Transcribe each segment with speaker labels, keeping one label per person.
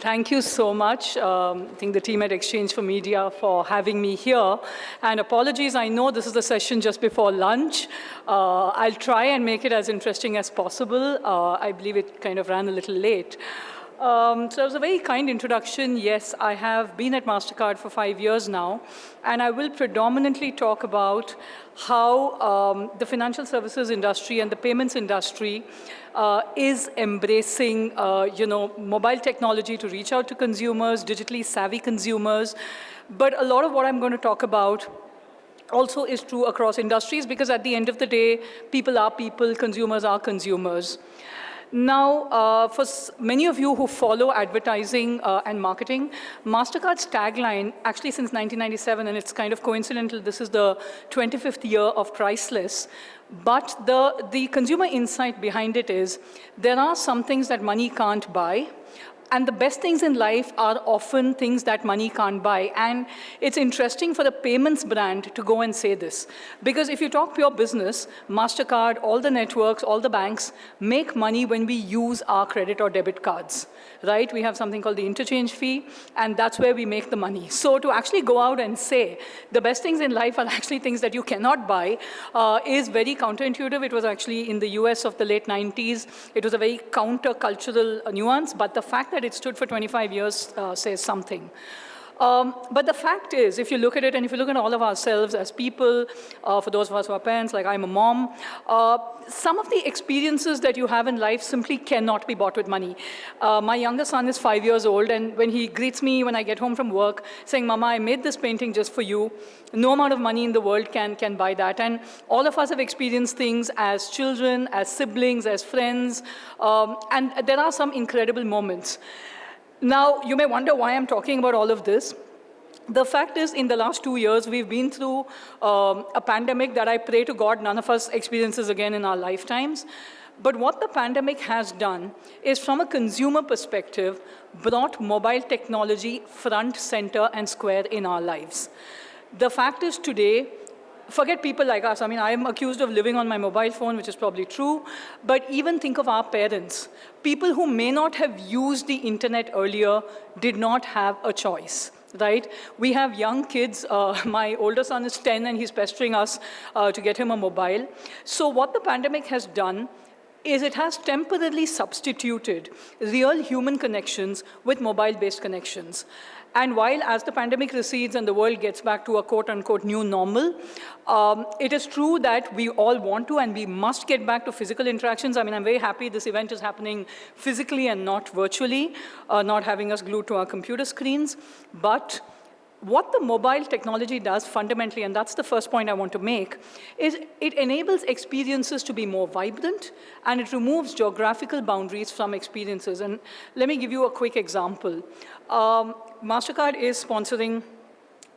Speaker 1: Thank you so much. Um, I think the team at exchange4media for having me here. And apologies, I know this is the session just before lunch. Uh, I'll try and make it as interesting as possible. Uh, I believe it kind of ran a little late. Um, so it was a very kind introduction. Yes, I have been at MasterCard for five years now, and I will predominantly talk about how um, the financial services industry and the payments industry uh, is embracing, uh, you know, mobile technology to reach out to consumers, digitally savvy consumers. But a lot of what I'm going to talk about also is true across industries because at the end of the day, people are people, consumers are consumers. Now, uh, for many of you who follow advertising uh, and marketing, MasterCard's tagline, actually since 1997, and it's kind of coincidental, this is the 25th year of Priceless, but the, the consumer insight behind it is there are some things that money can't buy, and the best things in life are often things that money can't buy. And it's interesting for the payments brand to go and say this. Because if you talk pure business, MasterCard, all the networks, all the banks make money when we use our credit or debit cards, right? We have something called the interchange fee, and that's where we make the money. So to actually go out and say the best things in life are actually things that you cannot buy uh, is very counterintuitive. It was actually in the US of the late 90s. It was a very countercultural nuance, but the fact that that it stood for 25 years uh, says something. Um, but the fact is, if you look at it, and if you look at all of ourselves as people, uh, for those of us who are parents, like I'm a mom, uh, some of the experiences that you have in life simply cannot be bought with money. Uh, my younger son is five years old, and when he greets me when I get home from work, saying, Mama, I made this painting just for you, no amount of money in the world can, can buy that. And all of us have experienced things as children, as siblings, as friends, um, and there are some incredible moments. Now, you may wonder why I'm talking about all of this. The fact is, in the last two years, we've been through um, a pandemic that I pray to God none of us experiences again in our lifetimes. But what the pandemic has done is, from a consumer perspective, brought mobile technology front, center, and square in our lives. The fact is today, forget people like us. I mean, I am accused of living on my mobile phone, which is probably true. But even think of our parents. People who may not have used the internet earlier did not have a choice right? We have young kids. Uh, my older son is 10 and he's pestering us uh, to get him a mobile. So what the pandemic has done is it has temporarily substituted real human connections with mobile-based connections. And while as the pandemic recedes and the world gets back to a quote unquote new normal, um, it is true that we all want to and we must get back to physical interactions. I mean, I'm very happy this event is happening physically and not virtually, uh, not having us glued to our computer screens. But what the mobile technology does fundamentally, and that's the first point I want to make, is it enables experiences to be more vibrant and it removes geographical boundaries from experiences. And let me give you a quick example. Um, MasterCard is sponsoring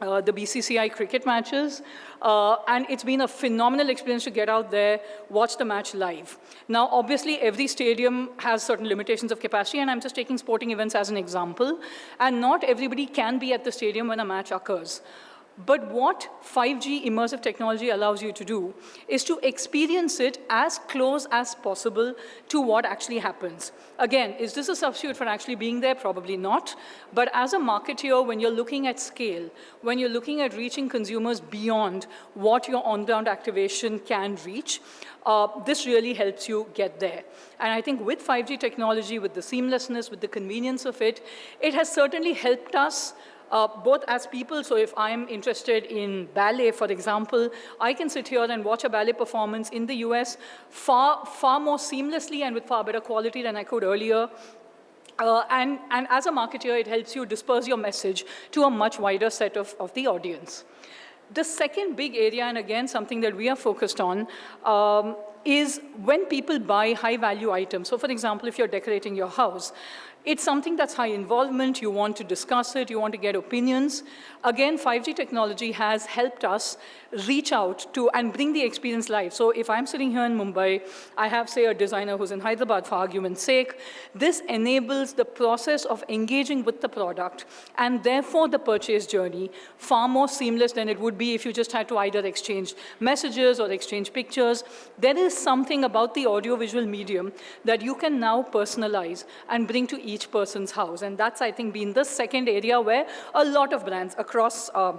Speaker 1: uh, the BCCI cricket matches. Uh, and it's been a phenomenal experience to get out there, watch the match live. Now, obviously, every stadium has certain limitations of capacity, and I'm just taking sporting events as an example. And not everybody can be at the stadium when a match occurs. But what 5G immersive technology allows you to do is to experience it as close as possible to what actually happens. Again, is this a substitute for actually being there? Probably not. But as a marketeer, when you're looking at scale, when you're looking at reaching consumers beyond what your on-ground activation can reach, uh, this really helps you get there. And I think with 5G technology, with the seamlessness, with the convenience of it, it has certainly helped us uh, both as people, so if I'm interested in ballet, for example, I can sit here and watch a ballet performance in the US far, far more seamlessly and with far better quality than I could earlier. Uh, and, and as a marketer, it helps you disperse your message to a much wider set of, of the audience. The second big area, and again, something that we are focused on, um, is when people buy high-value items. So for example, if you're decorating your house, it's something that's high involvement, you want to discuss it, you want to get opinions. Again, 5G technology has helped us reach out to and bring the experience live. So if I'm sitting here in Mumbai, I have, say, a designer who's in Hyderabad for argument's sake. This enables the process of engaging with the product and therefore the purchase journey far more seamless than it would be if you just had to either exchange messages or exchange pictures. There is something about the audiovisual medium that you can now personalize and bring to each person's house. And that's, I think, been the second area where a lot of brands across uh,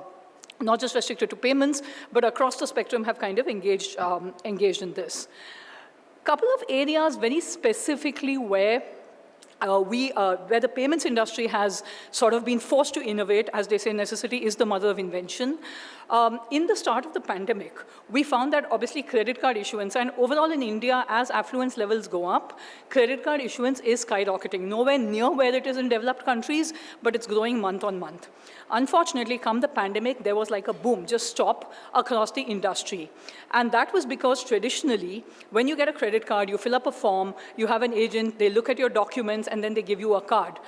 Speaker 1: not just restricted to payments, but across the spectrum have kind of engaged, um, engaged in this. Couple of areas very specifically where uh, we, uh, where the payments industry has sort of been forced to innovate, as they say, necessity is the mother of invention. Um, in the start of the pandemic, we found that obviously credit card issuance, and overall in India, as affluence levels go up, credit card issuance is skyrocketing. Nowhere near where it is in developed countries, but it's growing month on month. Unfortunately, come the pandemic, there was like a boom, just stop across the industry. And that was because traditionally, when you get a credit card, you fill up a form, you have an agent, they look at your documents, and then they give you a card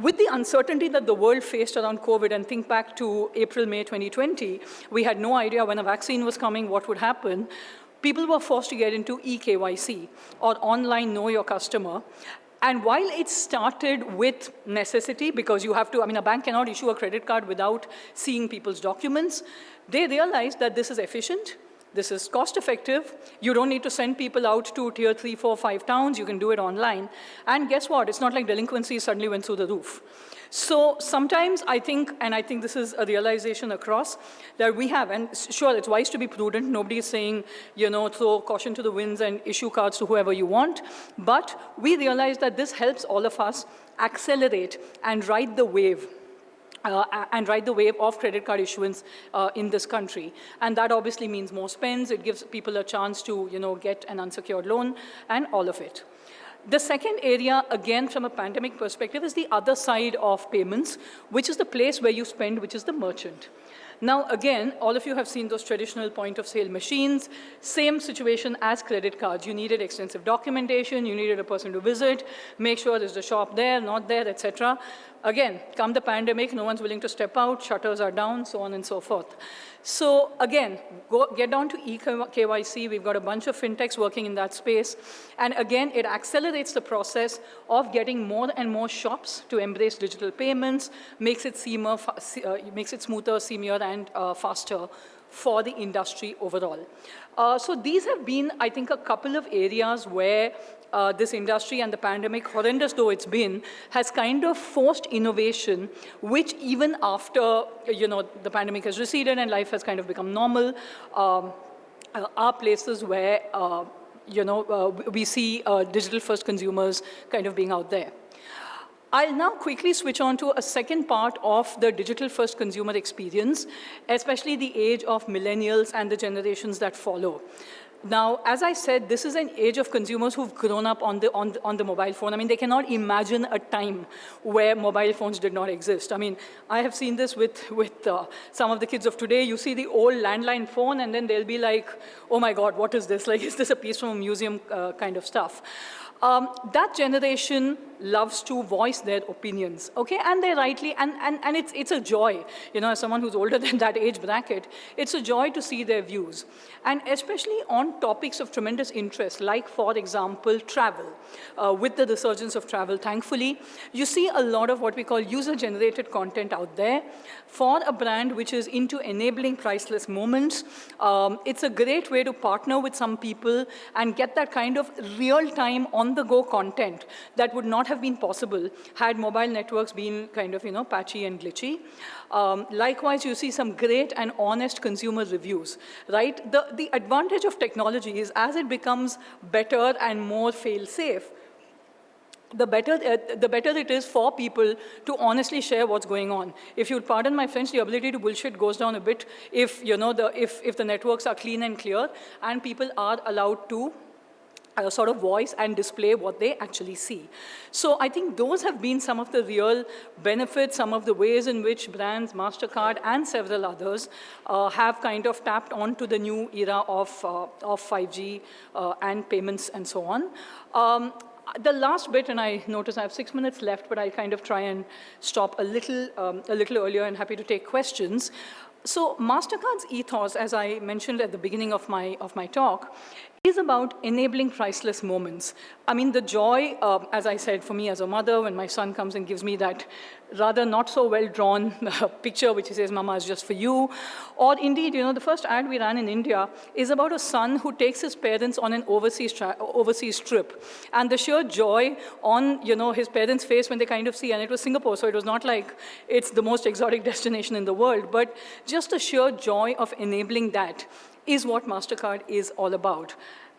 Speaker 1: with the uncertainty that the world faced around COVID, and think back to April, May 2020, we had no idea when a vaccine was coming, what would happen. People were forced to get into eKYC, or online Know Your Customer. And while it started with necessity, because you have to, I mean, a bank cannot issue a credit card without seeing people's documents, they realized that this is efficient, this is cost effective. You don't need to send people out to tier three, four, five towns. You can do it online. And guess what? It's not like delinquency suddenly went through the roof. So sometimes I think, and I think this is a realization across, that we have, and sure, it's wise to be prudent. Nobody is saying, you know, throw caution to the winds and issue cards to whoever you want. But we realize that this helps all of us accelerate and ride the wave uh, and ride the wave of credit card issuance uh, in this country. And that obviously means more spends. It gives people a chance to, you know, get an unsecured loan and all of it. The second area, again, from a pandemic perspective, is the other side of payments, which is the place where you spend, which is the merchant. Now, again, all of you have seen those traditional point of sale machines. Same situation as credit cards. You needed extensive documentation. You needed a person to visit, make sure there's a shop there, not there, etc. Again, come the pandemic, no one's willing to step out, shutters are down, so on and so forth. So again, go, get down to eKYC. We've got a bunch of fintechs working in that space. And again, it accelerates the process of getting more and more shops to embrace digital payments, makes it, seamer, uh, makes it smoother, seamier, and uh, faster for the industry overall. Uh, so these have been, I think, a couple of areas where uh, this industry and the pandemic, horrendous though it's been, has kind of forced innovation, which even after, you know, the pandemic has receded and life has kind of become normal, um, uh, are places where, uh, you know, uh, we see uh, digital-first consumers kind of being out there. I'll now quickly switch on to a second part of the digital-first consumer experience, especially the age of millennials and the generations that follow. Now, as I said, this is an age of consumers who've grown up on the, on, the, on the mobile phone. I mean, they cannot imagine a time where mobile phones did not exist. I mean, I have seen this with, with uh, some of the kids of today. You see the old landline phone, and then they'll be like, oh my God, what is this? Like, is this a piece from a museum uh, kind of stuff? Um, that generation loves to voice their opinions, okay? And they rightly, and, and, and it's, it's a joy, you know, as someone who's older than that age bracket, it's a joy to see their views. And especially on topics of tremendous interest, like, for example, travel. Uh, with the resurgence of travel, thankfully, you see a lot of what we call user-generated content out there. For a brand which is into enabling priceless moments, um, it's a great way to partner with some people and get that kind of real-time on-the-go content that would not have been possible had mobile networks been kind of, you know, patchy and glitchy. Um, likewise, you see some great and honest consumer reviews, right? The, the advantage of technology is as it becomes better and more fail-safe, the better, uh, the better it is for people to honestly share what's going on. If you pardon my French, the ability to bullshit goes down a bit if, you know, the, if, if the networks are clean and clear and people are allowed to uh, sort of voice and display what they actually see. So I think those have been some of the real benefits, some of the ways in which brands, MasterCard and several others uh, have kind of tapped onto the new era of, uh, of 5G uh, and payments and so on. Um, the last bit, and I notice I have six minutes left, but I'll kind of try and stop a little, um, a little earlier and happy to take questions. So MasterCard's ethos, as I mentioned at the beginning of my, of my talk, is about enabling priceless moments. I mean, the joy, uh, as I said, for me as a mother, when my son comes and gives me that rather not so well-drawn picture which he says, Mama is just for you. Or indeed, you know, the first ad we ran in India is about a son who takes his parents on an overseas, overseas trip. And the sheer joy on, you know, his parents' face when they kind of see, and it was Singapore, so it was not like it's the most exotic destination in the world, but just the sheer joy of enabling that is what MasterCard is all about.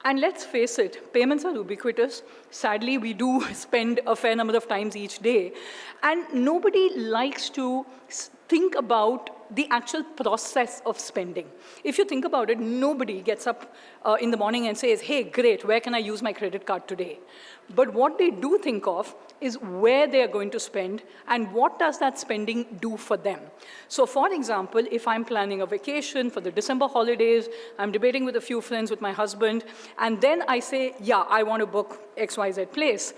Speaker 1: And let's face it, payments are ubiquitous. Sadly, we do spend a fair number of times each day. And nobody likes to think about the actual process of spending. If you think about it, nobody gets up uh, in the morning and says, hey, great, where can I use my credit card today? But what they do think of is where they are going to spend and what does that spending do for them. So for example, if I'm planning a vacation for the December holidays, I'm debating with a few friends with my husband, and then I say, yeah, I want to book XYZ place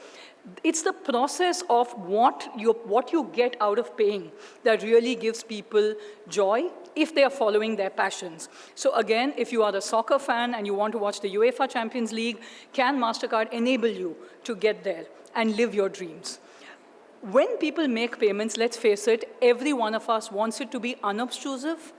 Speaker 1: it's the process of what you, what you get out of paying that really gives people joy if they are following their passions. So again, if you are a soccer fan and you want to watch the UEFA Champions League, can MasterCard enable you to get there and live your dreams? When people make payments, let's face it, every one of us wants it to be unobtrusive,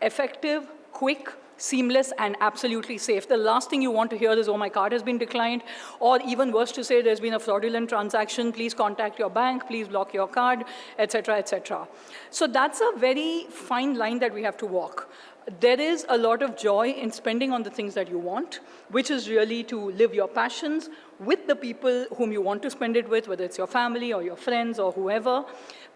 Speaker 1: effective, quick, seamless and absolutely safe. The last thing you want to hear is, oh, my card has been declined, or even worse to say, there's been a fraudulent transaction, please contact your bank, please block your card, etc., etc. So that's a very fine line that we have to walk there is a lot of joy in spending on the things that you want, which is really to live your passions with the people whom you want to spend it with, whether it's your family or your friends or whoever.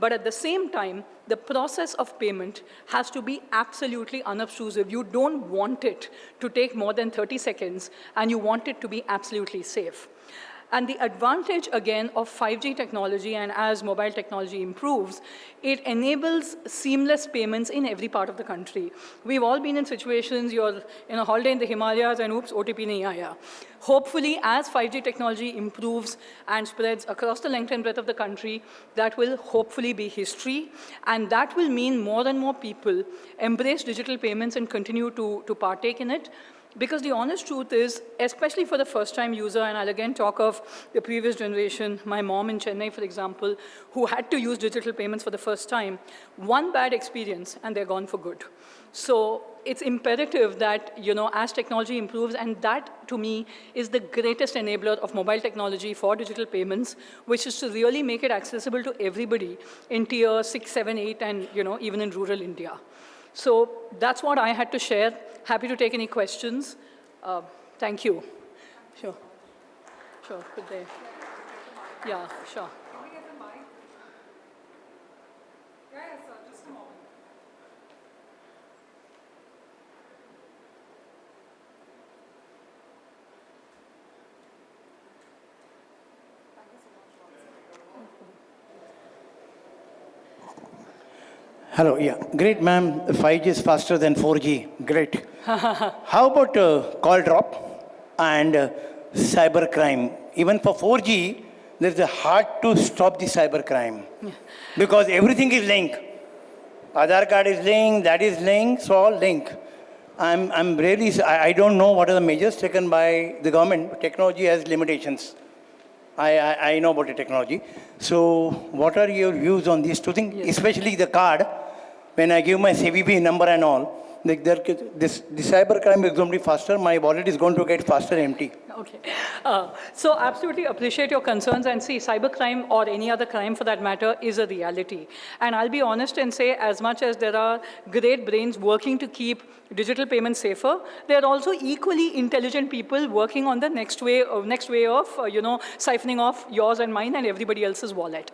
Speaker 1: But at the same time, the process of payment has to be absolutely unobtrusive. You don't want it to take more than 30 seconds, and you want it to be absolutely safe. And the advantage, again, of 5G technology and as mobile technology improves, it enables seamless payments in every part of the country. We've all been in situations, you're in a holiday in the Himalayas and oops, OTP nahi aaya. Hopefully, as 5G technology improves and spreads across the length and breadth of the country, that will hopefully be history. And that will mean more and more people embrace digital payments and continue to, to partake in it. Because the honest truth is, especially for the first-time user, and I'll again talk of the previous generation, my mom in Chennai, for example, who had to use digital payments for the first time, one bad experience, and they're gone for good. So it's imperative that, you know, as technology improves, and that, to me, is the greatest enabler of mobile technology for digital payments, which is to really make it accessible to everybody in tier 6, 7, 8, and, you know, even in rural India. So that's what I had to share. Happy to take any questions. Uh, thank you. Sure. Sure, good day. Yeah, sure.
Speaker 2: Hello, yeah. Great, ma'am. 5G is faster than 4G. Great. How about uh, call drop and uh, cyber crime? Even for 4G, there's a hard to stop the cyber crime yeah. because everything is linked. Aadhaar card is linked, that is linked, so all linked. I'm, I'm really, I, I don't know what are the measures taken by the government. Technology has limitations. I, I, I, know about the technology. So what are your views on these two things, yes. especially the card? When I give my CVV number and all, like there, this, the cyber crime is going to be faster, my wallet is going to get faster empty.
Speaker 1: Okay. Uh, so absolutely appreciate your concerns and see cybercrime or any other crime for that matter is a reality. And I'll be honest and say as much as there are great brains working to keep digital payments safer, there are also equally intelligent people working on the next way, uh, next way of, uh, you know, siphoning off yours and mine and everybody else's wallet.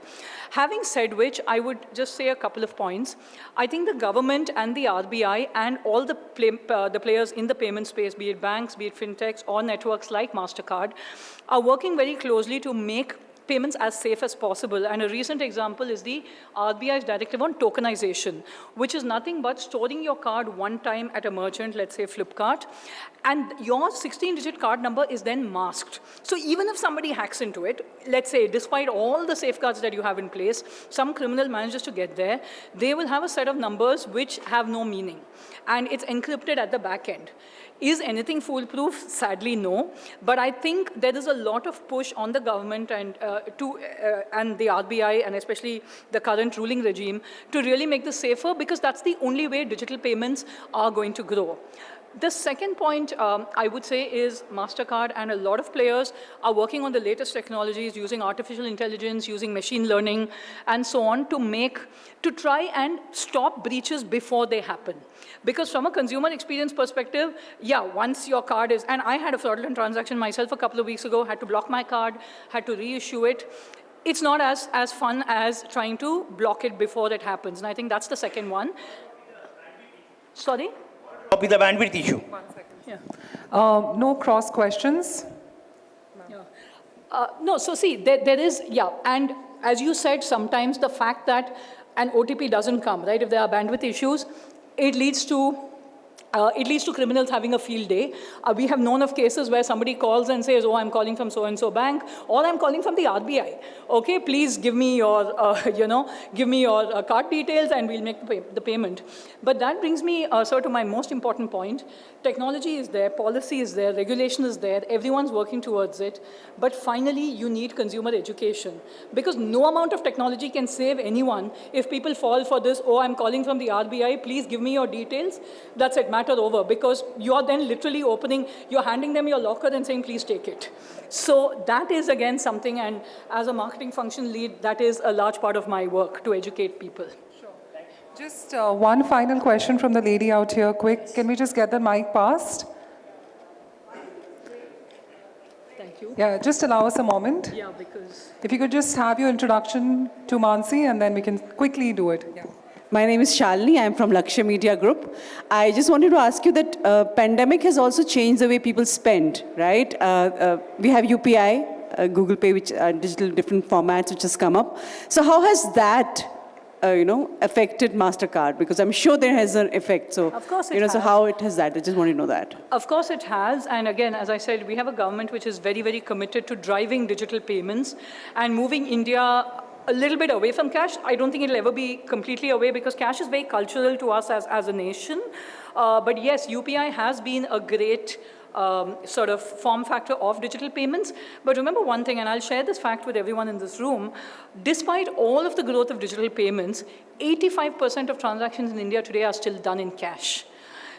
Speaker 1: Having said which, I would just say a couple of points. I think the government and the RBI and all the, play, uh, the players in the payment space, be it banks, be it fintechs, or networks like MasterCard, are working very closely to make payments as safe as possible. And a recent example is the RBI's directive on tokenization, which is nothing but storing your card one time at a merchant, let's say Flipkart, and your 16-digit card number is then masked. So even if somebody hacks into it, let's say, despite all the safeguards that you have in place, some criminal manages to get there, they will have a set of numbers which have no meaning. And it's encrypted at the back end Is anything foolproof? Sadly, no. But I think there is a lot of push on the government and, uh, to, uh, and the RBI and especially the current ruling regime to really make this safer because that's the only way digital payments are going to grow. The second point um, I would say is MasterCard and a lot of players are working on the latest technologies using artificial intelligence, using machine learning and so on to make, to try and stop breaches before they happen. Because from a consumer experience perspective, yeah, once your card is, and I had a fraudulent transaction myself a couple of weeks ago, had to block my card, had to reissue it. It's not as, as fun as trying to block it before it happens. And I think that's the second one. Sorry?
Speaker 2: Copy the bandwidth issue. One second.
Speaker 1: Yeah.
Speaker 3: Uh, No cross questions.
Speaker 1: Uh, no, so see, there, there is, yeah, and as you said, sometimes the fact that an OTP doesn't come, right, if there are bandwidth issues, it leads to uh, it leads to criminals having a field day. Uh, we have known of cases where somebody calls and says, oh, I'm calling from so-and-so bank, or I'm calling from the RBI. Okay, please give me your, uh, you know, give me your uh, card details and we'll make the, pay the payment. But that brings me, uh, sir, to my most important point. Technology is there, policy is there, regulation is there, everyone's working towards it. But finally, you need consumer education. Because no amount of technology can save anyone if people fall for this, oh, I'm calling from the RBI, please give me your details. That's it, matter over. Because you're then literally opening, you're handing them your locker and saying, please take it. So that is, again, something, and as a marketing function lead, that is a large part of my work, to educate people. Sure.
Speaker 3: Just uh, one final question from the lady out here, quick. Can we just get the mic passed?
Speaker 1: Thank you.
Speaker 3: Yeah, just allow us a moment.
Speaker 1: Yeah, because...
Speaker 3: If you could just have your introduction to Mansi, and then we can quickly do it. Yeah.
Speaker 4: My name is Shalini. I'm from Lakshya Media Group. I just wanted to ask you that uh, pandemic has also changed the way people spend, right? Uh, uh, we have UPI, uh, Google Pay, which are digital different formats which has come up. So how has that, uh, you know, affected Mastercard? Because I'm sure there has an effect. So
Speaker 1: Of course it
Speaker 4: you know, so how it has that? I just want to know that.
Speaker 1: Of course it has, and again, as I said, we have a government which is very, very committed to driving digital payments and moving India a little bit away from cash. I don't think it'll ever be completely away because cash is very cultural to us as, as a nation. Uh, but yes, UPI has been a great um, sort of form factor of digital payments. But remember one thing, and I'll share this fact with everyone in this room, despite all of the growth of digital payments, 85% of transactions in India today are still done in cash.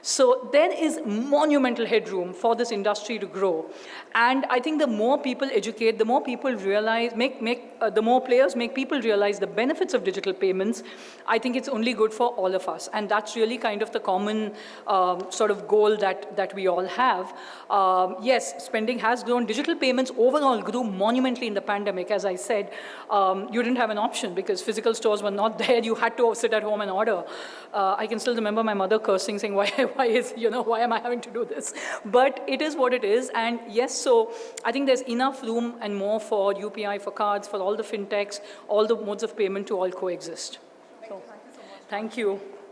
Speaker 1: So there is monumental headroom for this industry to grow. And I think the more people educate, the more people realize, make, make, uh, the more players make people realize the benefits of digital payments, I think it's only good for all of us. And that's really kind of the common um, sort of goal that, that we all have. Um, yes, spending has grown. Digital payments overall grew monumentally in the pandemic. As I said, um, you didn't have an option because physical stores were not there. You had to sit at home and order. Uh, I can still remember my mother cursing, saying, why, why is, you know, why am I having to do this? But it is what it is. And yes, so I think there's enough room and more for UPI, for cards, for all the fintechs, all the modes of payment to all coexist. So, thank you.